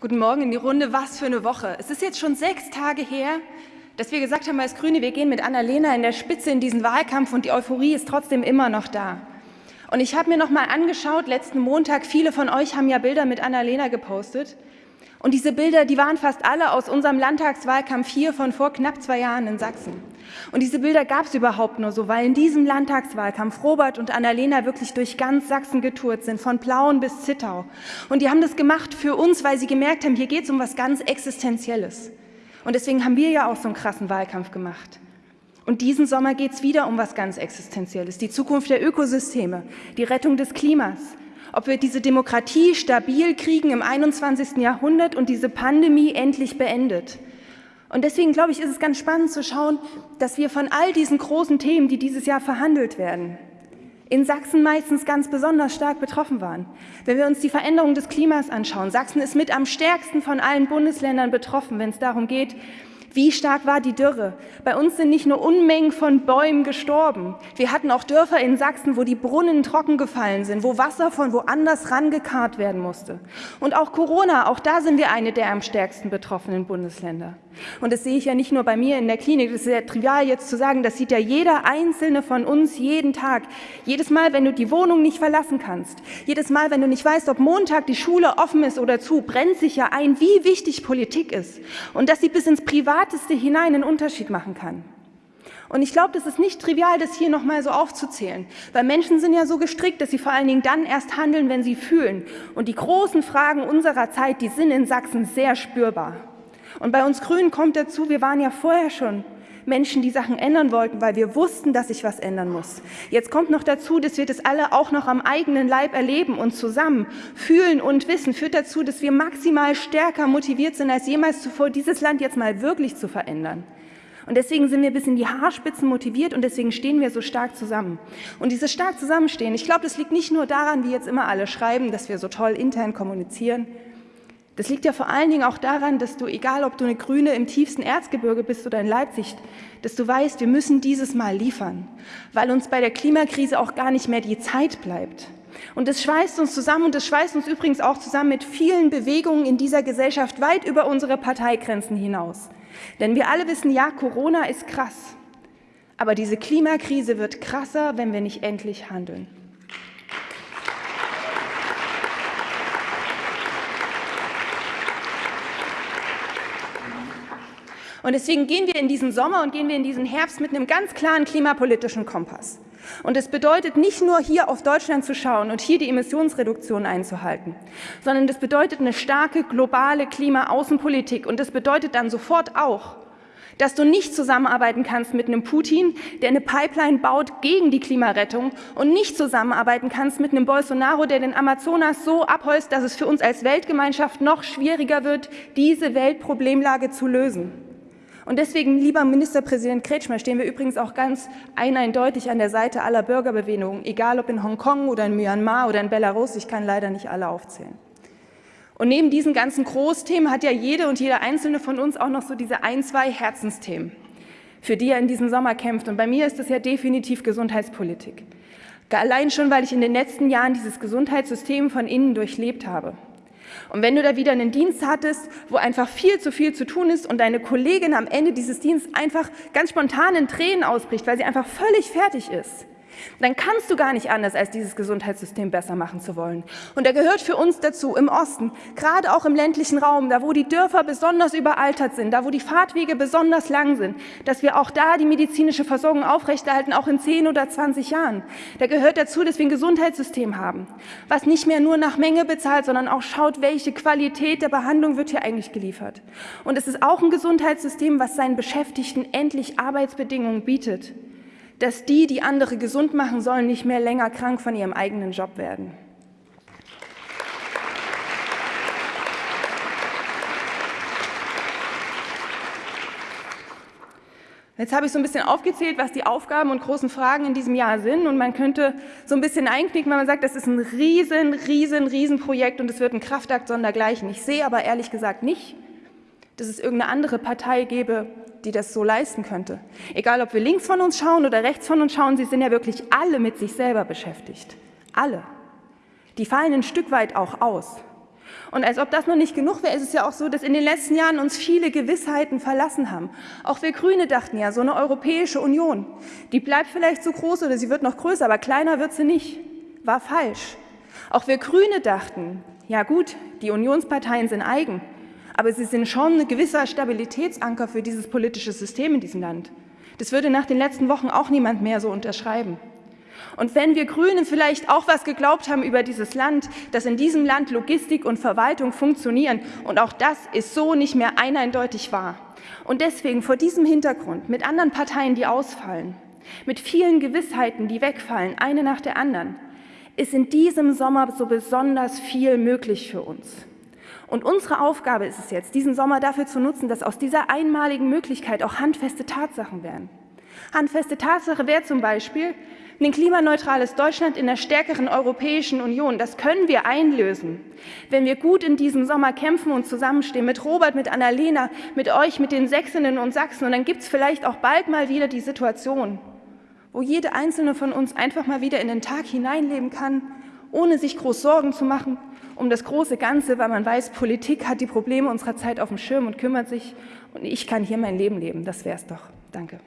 Guten Morgen in die Runde. Was für eine Woche. Es ist jetzt schon sechs Tage her, dass wir gesagt haben als Grüne, wir gehen mit Annalena in der Spitze in diesen Wahlkampf und die Euphorie ist trotzdem immer noch da. Und ich habe mir noch mal angeschaut, letzten Montag, viele von euch haben ja Bilder mit Annalena gepostet. Und diese Bilder, die waren fast alle aus unserem Landtagswahlkampf hier von vor knapp zwei Jahren in Sachsen. Und diese Bilder gab es überhaupt nur so, weil in diesem Landtagswahlkampf Robert und Annalena wirklich durch ganz Sachsen getourt sind, von Plauen bis Zittau. Und die haben das gemacht für uns, weil sie gemerkt haben, hier geht es um was ganz Existenzielles. Und deswegen haben wir ja auch so einen krassen Wahlkampf gemacht. Und diesen Sommer geht es wieder um was ganz Existenzielles, die Zukunft der Ökosysteme, die Rettung des Klimas, ob wir diese Demokratie stabil kriegen im 21. Jahrhundert und diese Pandemie endlich beendet. Und deswegen, glaube ich, ist es ganz spannend zu schauen, dass wir von all diesen großen Themen, die dieses Jahr verhandelt werden, in Sachsen meistens ganz besonders stark betroffen waren. Wenn wir uns die Veränderung des Klimas anschauen, Sachsen ist mit am stärksten von allen Bundesländern betroffen, wenn es darum geht, wie stark war die Dürre? Bei uns sind nicht nur Unmengen von Bäumen gestorben. Wir hatten auch Dörfer in Sachsen, wo die Brunnen trocken gefallen sind, wo Wasser von woanders rangekarrt werden musste. Und auch Corona, auch da sind wir eine der am stärksten betroffenen Bundesländer. Und das sehe ich ja nicht nur bei mir in der Klinik. Das ist sehr trivial jetzt zu sagen, das sieht ja jeder Einzelne von uns jeden Tag. Jedes Mal, wenn du die Wohnung nicht verlassen kannst, jedes Mal, wenn du nicht weißt, ob Montag die Schule offen ist oder zu, brennt sich ja ein, wie wichtig Politik ist. Und dass sie bis ins Privateste hinein einen Unterschied machen kann. Und ich glaube, das ist nicht trivial, das hier nochmal so aufzuzählen, weil Menschen sind ja so gestrickt, dass sie vor allen Dingen dann erst handeln, wenn sie fühlen. Und die großen Fragen unserer Zeit, die sind in Sachsen sehr spürbar. Und bei uns Grünen kommt dazu, wir waren ja vorher schon Menschen, die Sachen ändern wollten, weil wir wussten, dass sich was ändern muss. Jetzt kommt noch dazu, dass wir das alle auch noch am eigenen Leib erleben und zusammen fühlen und wissen, führt dazu, dass wir maximal stärker motiviert sind als jemals zuvor, dieses Land jetzt mal wirklich zu verändern. Und deswegen sind wir bis in die Haarspitzen motiviert und deswegen stehen wir so stark zusammen. Und dieses stark Zusammenstehen, ich glaube, das liegt nicht nur daran, wie jetzt immer alle schreiben, dass wir so toll intern kommunizieren, das liegt ja vor allen Dingen auch daran, dass du, egal ob du eine Grüne im tiefsten Erzgebirge bist oder in Leipzig, dass du weißt, wir müssen dieses Mal liefern, weil uns bei der Klimakrise auch gar nicht mehr die Zeit bleibt. Und das schweißt uns zusammen und das schweißt uns übrigens auch zusammen mit vielen Bewegungen in dieser Gesellschaft weit über unsere Parteigrenzen hinaus. Denn wir alle wissen, ja, Corona ist krass, aber diese Klimakrise wird krasser, wenn wir nicht endlich handeln. Und deswegen gehen wir in diesen Sommer und gehen wir in diesen Herbst mit einem ganz klaren klimapolitischen Kompass. Und es bedeutet nicht nur hier auf Deutschland zu schauen und hier die Emissionsreduktion einzuhalten, sondern das bedeutet eine starke globale Klimaaußenpolitik. Und das bedeutet dann sofort auch, dass du nicht zusammenarbeiten kannst mit einem Putin, der eine Pipeline baut gegen die Klimarettung und nicht zusammenarbeiten kannst mit einem Bolsonaro, der den Amazonas so abholzt, dass es für uns als Weltgemeinschaft noch schwieriger wird, diese Weltproblemlage zu lösen. Und deswegen, lieber Ministerpräsident Kretschmer, stehen wir übrigens auch ganz eindeutig an der Seite aller Bürgerbewegungen, egal ob in Hongkong oder in Myanmar oder in Belarus, ich kann leider nicht alle aufzählen. Und neben diesen ganzen Großthemen hat ja jede und jeder Einzelne von uns auch noch so diese ein, zwei Herzensthemen, für die er in diesem Sommer kämpft. Und bei mir ist das ja definitiv Gesundheitspolitik. Allein schon, weil ich in den letzten Jahren dieses Gesundheitssystem von innen durchlebt habe. Und wenn du da wieder einen Dienst hattest, wo einfach viel zu viel zu tun ist und deine Kollegin am Ende dieses Dienstes einfach ganz spontan in Tränen ausbricht, weil sie einfach völlig fertig ist, dann kannst du gar nicht anders, als dieses Gesundheitssystem besser machen zu wollen. Und er gehört für uns dazu im Osten, gerade auch im ländlichen Raum, da wo die Dörfer besonders überaltert sind, da wo die Fahrtwege besonders lang sind, dass wir auch da die medizinische Versorgung aufrechterhalten, auch in 10 oder 20 Jahren. Da gehört dazu, dass wir ein Gesundheitssystem haben, was nicht mehr nur nach Menge bezahlt, sondern auch schaut, welche Qualität der Behandlung wird hier eigentlich geliefert. Und es ist auch ein Gesundheitssystem, was seinen Beschäftigten endlich Arbeitsbedingungen bietet dass die, die andere gesund machen sollen, nicht mehr länger krank von ihrem eigenen Job werden. Jetzt habe ich so ein bisschen aufgezählt, was die Aufgaben und großen Fragen in diesem Jahr sind. Und man könnte so ein bisschen einknicken, wenn man sagt, das ist ein riesen, riesen, riesen Projekt und es wird ein Kraftakt sondergleichen. Ich sehe aber ehrlich gesagt nicht, dass es irgendeine andere Partei gäbe, die das so leisten könnte. Egal, ob wir links von uns schauen oder rechts von uns schauen, sie sind ja wirklich alle mit sich selber beschäftigt. Alle. Die fallen ein Stück weit auch aus. Und als ob das noch nicht genug wäre, ist es ja auch so, dass in den letzten Jahren uns viele Gewissheiten verlassen haben. Auch wir Grüne dachten ja, so eine Europäische Union, die bleibt vielleicht so groß oder sie wird noch größer, aber kleiner wird sie nicht. War falsch. Auch wir Grüne dachten, ja gut, die Unionsparteien sind eigen, aber sie sind schon ein gewisser Stabilitätsanker für dieses politische System in diesem Land. Das würde nach den letzten Wochen auch niemand mehr so unterschreiben. Und wenn wir Grünen vielleicht auch was geglaubt haben über dieses Land, dass in diesem Land Logistik und Verwaltung funktionieren, und auch das ist so nicht mehr eindeutig wahr. Und deswegen vor diesem Hintergrund, mit anderen Parteien, die ausfallen, mit vielen Gewissheiten, die wegfallen, eine nach der anderen, ist in diesem Sommer so besonders viel möglich für uns. Und unsere Aufgabe ist es jetzt, diesen Sommer dafür zu nutzen, dass aus dieser einmaligen Möglichkeit auch handfeste Tatsachen werden. Handfeste Tatsache wäre zum Beispiel, ein klimaneutrales Deutschland in der stärkeren Europäischen Union, das können wir einlösen, wenn wir gut in diesem Sommer kämpfen und zusammenstehen, mit Robert, mit Annalena, mit euch, mit den Sächsinnen und Sachsen. Und dann gibt es vielleicht auch bald mal wieder die Situation, wo jede einzelne von uns einfach mal wieder in den Tag hineinleben kann, ohne sich groß Sorgen zu machen um das große Ganze, weil man weiß, Politik hat die Probleme unserer Zeit auf dem Schirm und kümmert sich und ich kann hier mein Leben leben. Das wäre es doch. Danke.